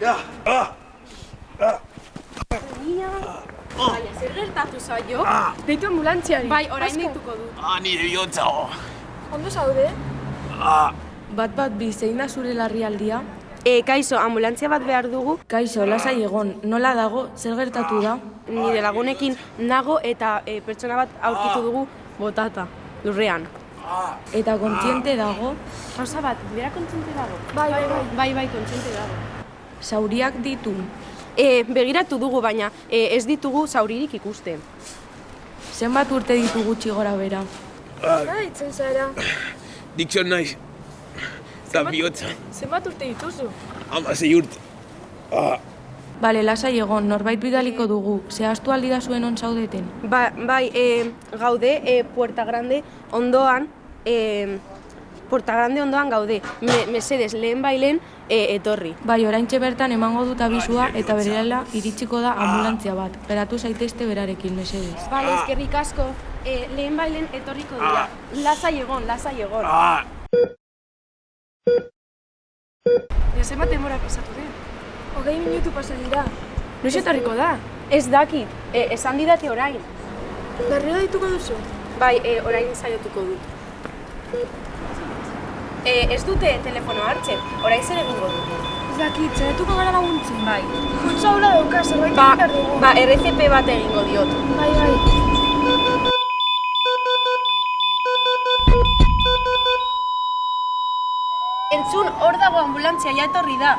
Ja! Ah! Ah! Baina, ah. zer gertatu zaio? Ah. Deitu ambulantziari. Bai, orain deituko du. Ah, nire bihotza. Ondo zaude? Ah. Bat bat bi, zein da zure larrialdia? E, kaixo, ambulantzia bat behar dugu. Kaixo, lasai egon, nola dago, zer gertatu da? Nire lagunekin nago eta e, pertsona bat aurkitu ah. dugu botata, lurrean. Eta kontziente dago, Rosa bat, bera kontziente dago? Bai, bai, bai. Bai, bai, kontziente dago. zauriak ditu. E, begiratu dugu, baina e, ez ditugu zauririk ikusten. Zenbat urte ditu gutxi gora bera? Zer ditzen zara? Dixon naiz. Eta bihotza. Zenbat urte dituzu? Ama zei urte. Ah, Bale, lasai egon, norbait bidaliko dugu, zehaztu aldi da zuen on zaudeten. Ba, bai, e, gaude, e, Puerta Grande ondoan, e, Puerta Grande ondoan gaude. Me, mesedes, lehen bailen e, etorri. Bai, oraintxe bertan emango dut abizua eta berela iritsiko da ambulantzia bat. Geratu zaitezte berarekin, mesedez. Bale, ezkerrik asko. E, lehen bailen etorriko dira. Lasai egon, lasai egon. ah. Ja, zenbat denbora pasatu den? Hogei minutu pasa dira. Noiz etorriko da? Ez dakit, e, esan didate orain. Berriro dituko duzu? Bai, e, orain saiatuko dut. E, ez dute telefono hartzen, orain zer egingo dute. Ez dakit, zaiatuko gara laguntzen. Bai. Kutsa hula dauka, zerbait Ba, egin behar dugu. ba, RCP bat egingo diot. Bai, bai. Entzun, hor dago ambulantzia, ja etorri da.